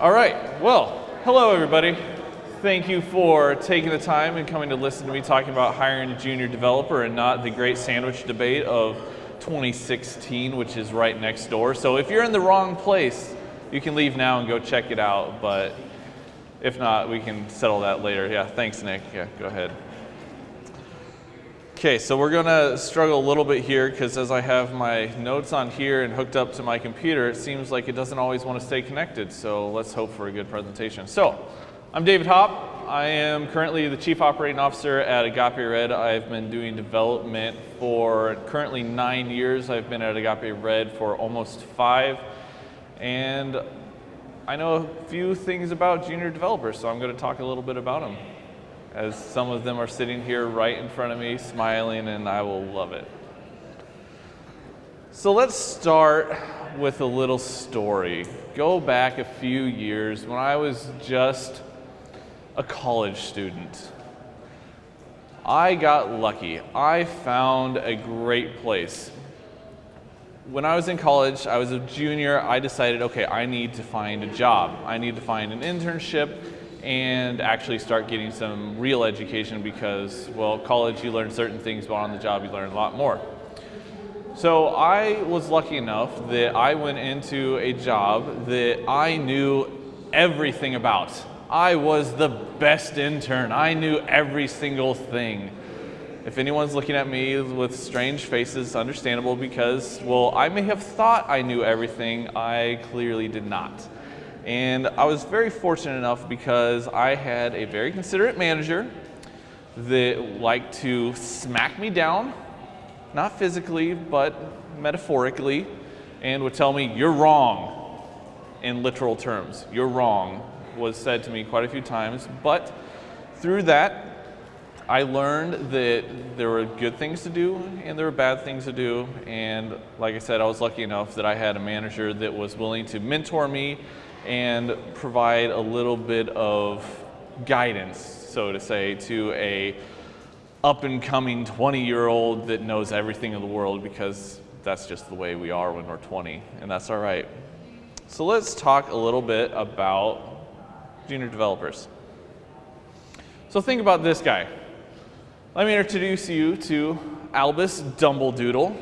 All right, well, hello everybody. Thank you for taking the time and coming to listen to me talking about hiring a junior developer and not the great sandwich debate of 2016, which is right next door. So if you're in the wrong place, you can leave now and go check it out, but if not, we can settle that later. Yeah, thanks, Nick. Yeah, go ahead. Okay, so we're gonna struggle a little bit here because as I have my notes on here and hooked up to my computer, it seems like it doesn't always want to stay connected. So let's hope for a good presentation. So I'm David Hopp. I am currently the Chief Operating Officer at Agape Red. I've been doing development for currently nine years. I've been at Agape Red for almost five. And I know a few things about junior developers, so I'm to talk a little bit about them as some of them are sitting here right in front of me smiling and I will love it. So let's start with a little story. Go back a few years when I was just a college student. I got lucky. I found a great place. When I was in college, I was a junior, I decided, okay, I need to find a job. I need to find an internship and actually start getting some real education because, well, college you learn certain things, but on the job you learn a lot more. So I was lucky enough that I went into a job that I knew everything about. I was the best intern. I knew every single thing. If anyone's looking at me with strange faces, understandable because, well, I may have thought I knew everything. I clearly did not. And I was very fortunate enough because I had a very considerate manager that liked to smack me down, not physically, but metaphorically, and would tell me, you're wrong, in literal terms. You're wrong was said to me quite a few times, but through that, I learned that there were good things to do and there were bad things to do. And like I said, I was lucky enough that I had a manager that was willing to mentor me and provide a little bit of guidance, so to say, to a up and coming 20 year old that knows everything in the world because that's just the way we are when we're 20 and that's all right. So let's talk a little bit about junior developers. So think about this guy. Let me introduce you to Albus Dumbledoodle.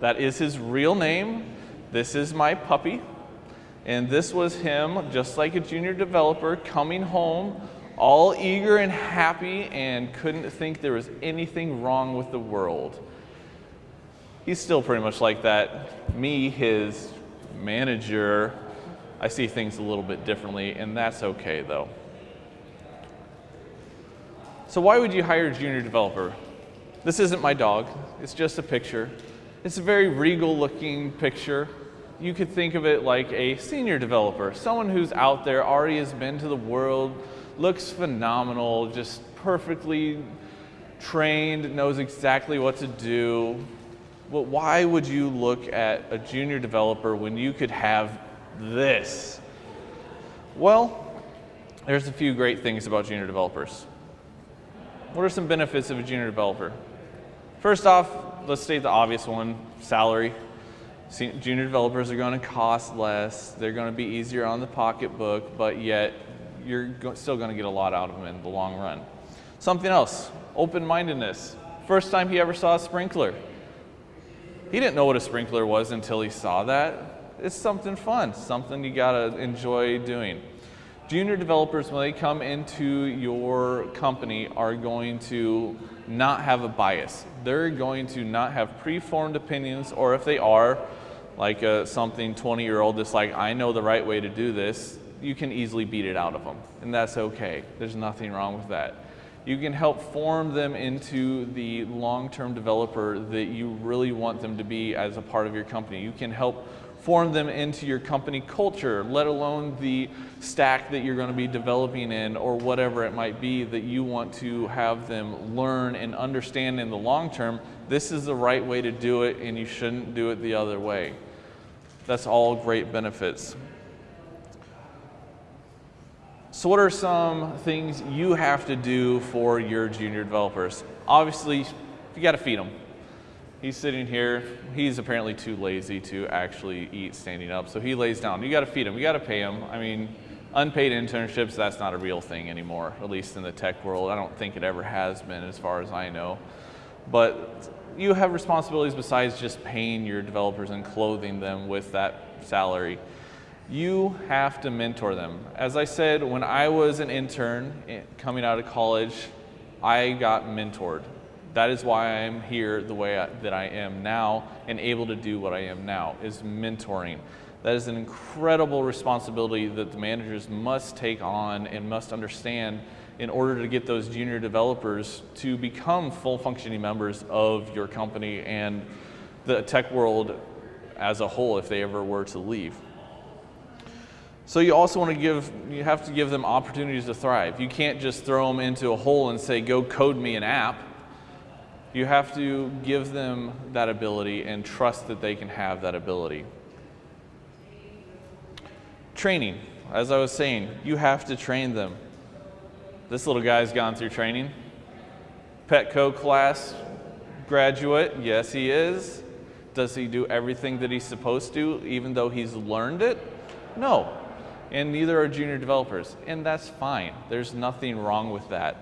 That is his real name. This is my puppy. And this was him, just like a junior developer, coming home all eager and happy and couldn't think there was anything wrong with the world. He's still pretty much like that. Me, his manager, I see things a little bit differently, and that's okay though. So why would you hire a junior developer? This isn't my dog, it's just a picture. It's a very regal looking picture. You could think of it like a senior developer, someone who's out there, already has been to the world, looks phenomenal, just perfectly trained, knows exactly what to do. But why would you look at a junior developer when you could have this? Well, there's a few great things about junior developers. What are some benefits of a junior developer? First off, let's state the obvious one, salary. Junior developers are going to cost less. They're going to be easier on the pocketbook, but yet you're still going to get a lot out of them in the long run. Something else, open-mindedness. First time he ever saw a sprinkler. He didn't know what a sprinkler was until he saw that. It's something fun, something you got to enjoy doing. Junior developers, when they come into your company, are going to not have a bias. They're going to not have preformed opinions, or if they are, like a, uh, something 20 year old that's like, I know the right way to do this, you can easily beat it out of them. And that's okay. There's nothing wrong with that. You can help form them into the long-term developer that you really want them to be as a part of your company. You can help form them into your company culture, let alone the stack that you're going to be developing in or whatever it might be that you want to have them learn and understand in the long term, this is the right way to do it and you shouldn't do it the other way. That's all great benefits. So what are some things you have to do for your junior developers? Obviously, you got to feed them. He's sitting here. He's apparently too lazy to actually eat standing up, so he lays down. You got to feed him. You got to pay him. I mean, Unpaid internships, that's not a real thing anymore, at least in the tech world. I don't think it ever has been as far as I know. But you have responsibilities besides just paying your developers and clothing them with that salary. You have to mentor them. As I said, when I was an intern coming out of college, I got mentored. That is why I am here the way that I am now and able to do what I am now, is mentoring. That is an incredible responsibility that the managers must take on and must understand in order to get those junior developers to become full functioning members of your company and the tech world as a whole if they ever were to leave. So you also want to give, you have to give them opportunities to thrive. You can't just throw them into a hole and say, go code me an app. You have to give them that ability and trust that they can have that ability. Training, as I was saying, you have to train them. This little guy's gone through training. Petco class graduate, yes he is. Does he do everything that he's supposed to even though he's learned it? No. And neither are junior developers, and that's fine. There's nothing wrong with that.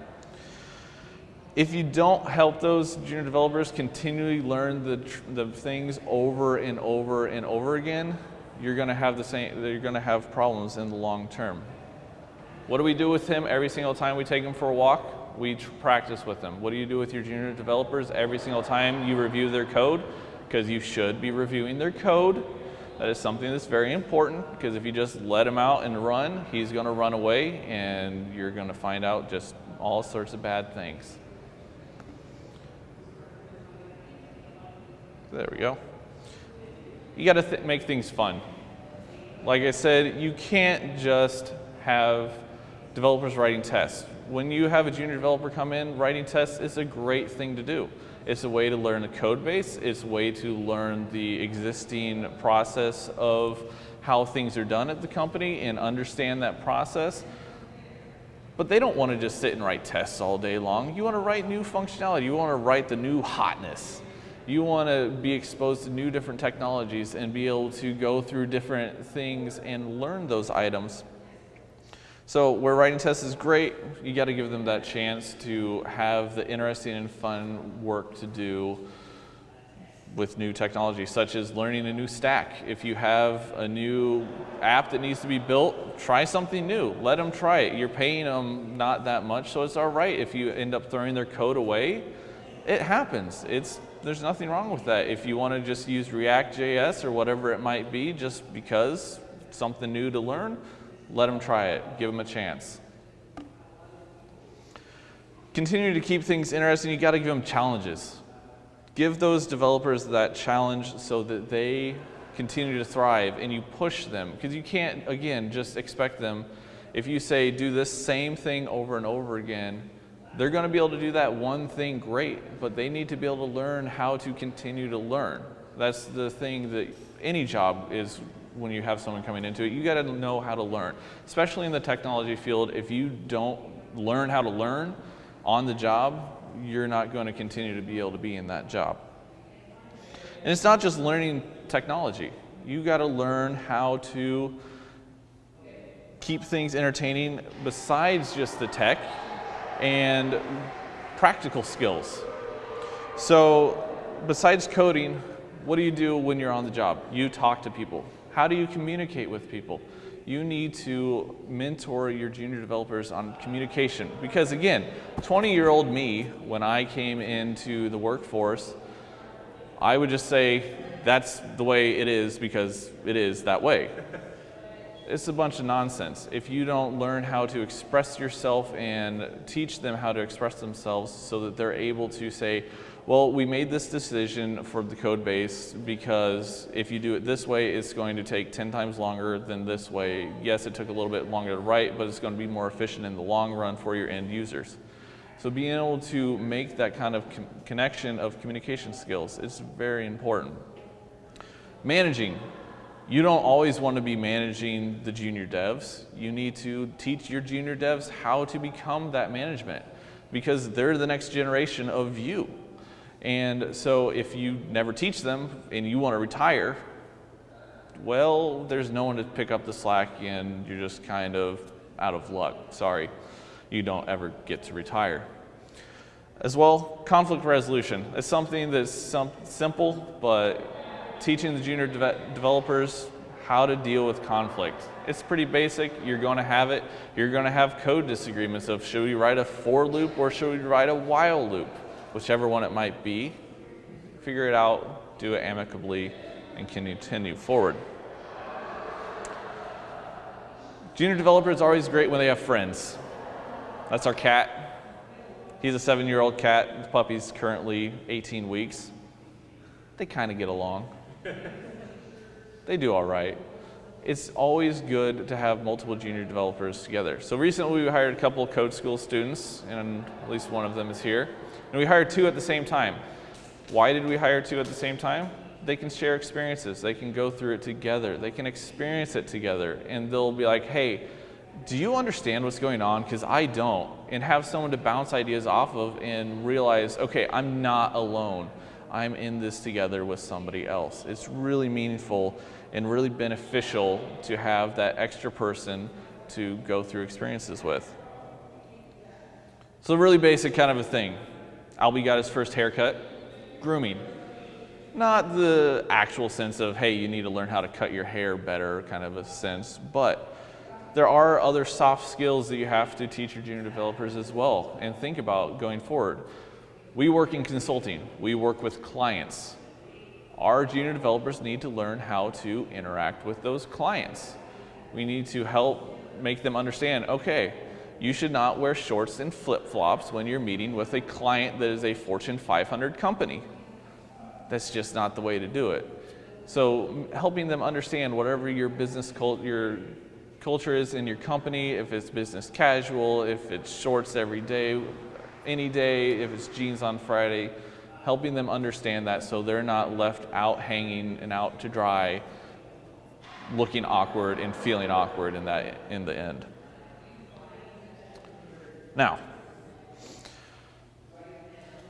If you don't help those junior developers continually learn the, the things over and over and over again, you're going to have the same, you're going to have problems in the long term. What do we do with him every single time we take him for a walk? We practice with them. What do you do with your junior developers every single time you review their code? Because you should be reviewing their code. That is something that's very important because if you just let him out and run, he's going to run away and you're going to find out just all sorts of bad things. There we go you got to th make things fun. Like I said, you can't just have developers writing tests. When you have a junior developer come in, writing tests is a great thing to do. It's a way to learn the code base. It's a way to learn the existing process of how things are done at the company and understand that process. But they don't want to just sit and write tests all day long. You want to write new functionality. You want to write the new hotness you want to be exposed to new different technologies and be able to go through different things and learn those items. So where writing tests is great, you got to give them that chance to have the interesting and fun work to do with new technology, such as learning a new stack. If you have a new app that needs to be built, try something new. Let them try it. You're paying them not that much, so it's all right if you end up throwing their code away. It happens. It's there's nothing wrong with that. If you want to just use React.js or whatever it might be, just because something new to learn, let them try it. Give them a chance. Continue to keep things interesting. You got to give them challenges. Give those developers that challenge so that they continue to thrive and you push them because you can't, again, just expect them. If you say do this same thing over and over again, they're going to be able to do that one thing great, but they need to be able to learn how to continue to learn. That's the thing that any job is when you have someone coming into it. You got to know how to learn, especially in the technology field. If you don't learn how to learn on the job, you're not going to continue to be able to be in that job. And it's not just learning technology. You got to learn how to keep things entertaining besides just the tech and practical skills. So besides coding, what do you do when you're on the job? You talk to people. How do you communicate with people? You need to mentor your junior developers on communication. Because again, 20 year old me, when I came into the workforce, I would just say, that's the way it is because it is that way it's a bunch of nonsense. If you don't learn how to express yourself and teach them how to express themselves so that they're able to say, well, we made this decision for the code base because if you do it this way, it's going to take 10 times longer than this way. Yes, it took a little bit longer to write, but it's going to be more efficient in the long run for your end users. So being able to make that kind of connection of communication skills is very important. Managing, you don't always want to be managing the junior devs. You need to teach your junior devs how to become that management because they're the next generation of you. And so if you never teach them and you want to retire, well, there's no one to pick up the slack and you're just kind of out of luck. Sorry, you don't ever get to retire. As well, conflict resolution. It's something that's simple, but teaching the junior de developers how to deal with conflict. It's pretty basic. You're going to have it. You're going to have code disagreements of should we write a for loop or should we write a while loop? Whichever one it might be. Figure it out, do it amicably, and continue forward. Junior developers are always great when they have friends. That's our cat. He's a seven-year-old cat. The puppy's currently 18 weeks. They kind of get along. they do all right. It's always good to have multiple junior developers together. So recently we hired a couple of code school students, and at least one of them is here. And we hired two at the same time. Why did we hire two at the same time? They can share experiences. They can go through it together. They can experience it together. And they'll be like, hey, do you understand what's going on? Because I don't. And have someone to bounce ideas off of and realize, okay, I'm not alone. I'm in this together with somebody else. It's really meaningful and really beneficial to have that extra person to go through experiences with. So really basic kind of a thing. Albie got his first haircut, grooming. Not the actual sense of, hey, you need to learn how to cut your hair better kind of a sense, but there are other soft skills that you have to teach your junior developers as well and think about going forward. We work in consulting. We work with clients. Our junior developers need to learn how to interact with those clients. We need to help make them understand, okay, you should not wear shorts and flip-flops when you're meeting with a client that is a Fortune 500 company. That's just not the way to do it. So helping them understand whatever your business cult your culture is in your company, if it's business casual, if it's shorts every day, any day, if it's jeans on Friday, helping them understand that so they're not left out hanging and out to dry looking awkward and feeling awkward in that in the end. Now,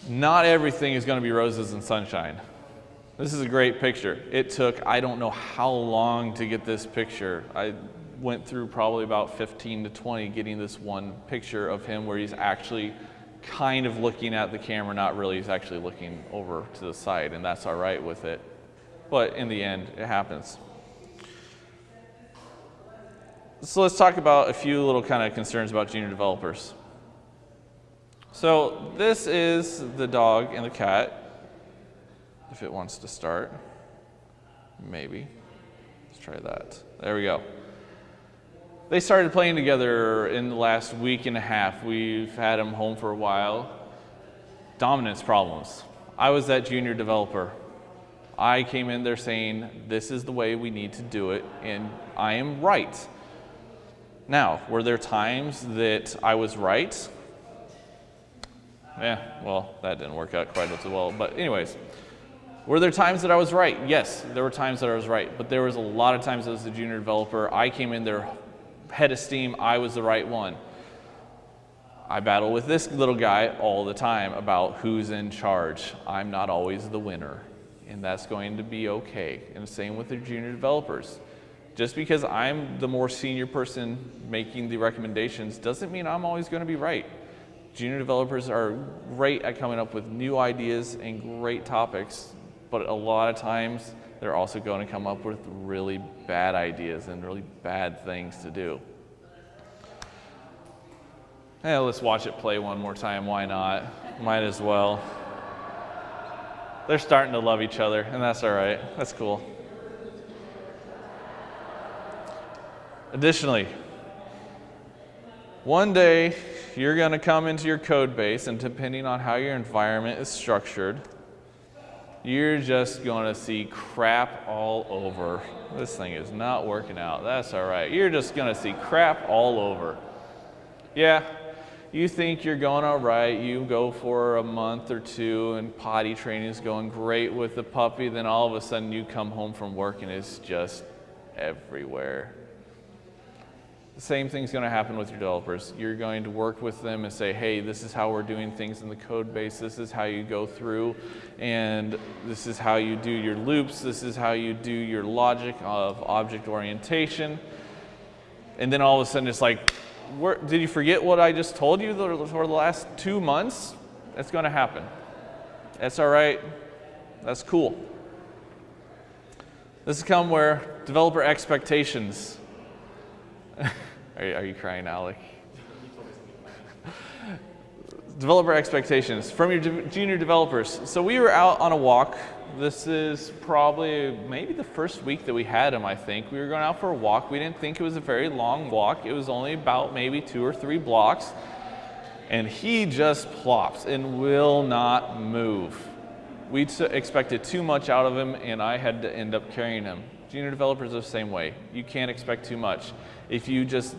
not everything is going to be roses and sunshine. This is a great picture. It took, I don't know how long to get this picture. I went through probably about 15 to 20 getting this one picture of him where he's actually kind of looking at the camera, not really, actually looking over to the side, and that's all right with it. But in the end, it happens. So let's talk about a few little kind of concerns about junior developers. So this is the dog and the cat, if it wants to start. Maybe. Let's try that. There we go. They started playing together in the last week and a half. We've had them home for a while. Dominance problems. I was that junior developer. I came in there saying, this is the way we need to do it, and I am right. Now, were there times that I was right? Yeah, well, that didn't work out quite as well. But anyways, were there times that I was right? Yes, there were times that I was right. But there was a lot of times as a junior developer, I came in there head of steam, I was the right one. I battle with this little guy all the time about who's in charge. I'm not always the winner, and that's going to be okay. And the same with the junior developers. Just because I'm the more senior person making the recommendations doesn't mean I'm always going to be right. Junior developers are great at coming up with new ideas and great topics, but a lot of times they're also going to come up with really bad ideas and really bad things to do. Yeah, let's watch it play one more time. Why not? Might as well. They're starting to love each other, and that's all right. That's cool. Additionally, one day you're going to come into your code base, and depending on how your environment is structured, you're just going to see crap all over. This thing is not working out. That's all right. You're just going to see crap all over. Yeah, you think you're going all right. You go for a month or two, and potty training is going great with the puppy. Then all of a sudden, you come home from work and it's just everywhere. Same thing's going to happen with your developers. You're going to work with them and say, hey, this is how we're doing things in the code base. This is how you go through, and this is how you do your loops. This is how you do your logic of object orientation. And then all of a sudden it's like, where, did you forget what I just told you for the last two months? That's going to happen. That's all right. That's cool. This has come where developer expectations are, you, are you crying, Alec? Developer expectations from your junior developers. So we were out on a walk. This is probably maybe the first week that we had him, I think. We were going out for a walk. We didn't think it was a very long walk. It was only about maybe two or three blocks. And he just plops and will not move. We expected too much out of him, and I had to end up carrying him. Junior developers are the same way. You can't expect too much. If you just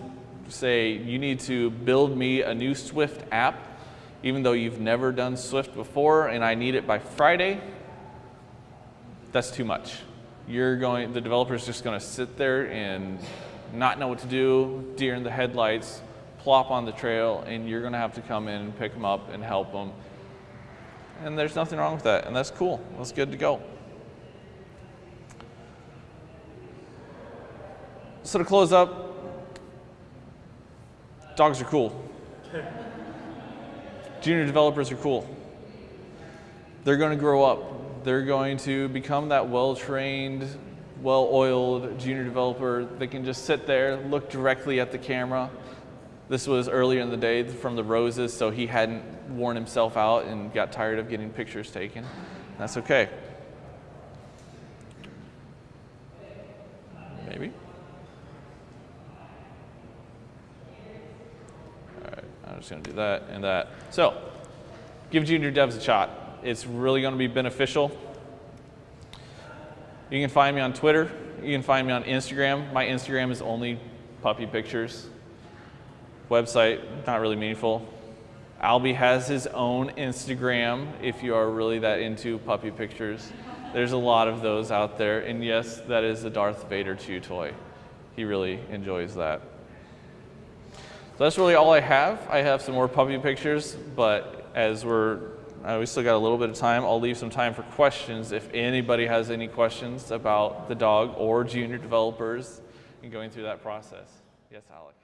say, you need to build me a new Swift app, even though you've never done Swift before and I need it by Friday, that's too much. You're going, the developer's just gonna sit there and not know what to do, deer in the headlights, plop on the trail, and you're gonna have to come in and pick them up and help them. And there's nothing wrong with that, and that's cool. That's good to go. So to close up, dogs are cool. Junior developers are cool. They're going to grow up. They're going to become that well-trained, well-oiled junior developer that can just sit there, look directly at the camera. This was earlier in the day from the roses, so he hadn't worn himself out and got tired of getting pictures taken. That's okay. Maybe. I'm just going to do that and that. So give junior devs a shot. It's really going to be beneficial. You can find me on Twitter. You can find me on Instagram. My Instagram is only puppy pictures. Website, not really meaningful. Albie has his own Instagram if you are really that into puppy pictures. There's a lot of those out there. And yes, that is a Darth Vader chew toy. He really enjoys that. So that's really all I have. I have some more puppy pictures, but as we're, uh, we still got a little bit of time, I'll leave some time for questions. If anybody has any questions about the dog or junior developers and going through that process. Yes, Alec.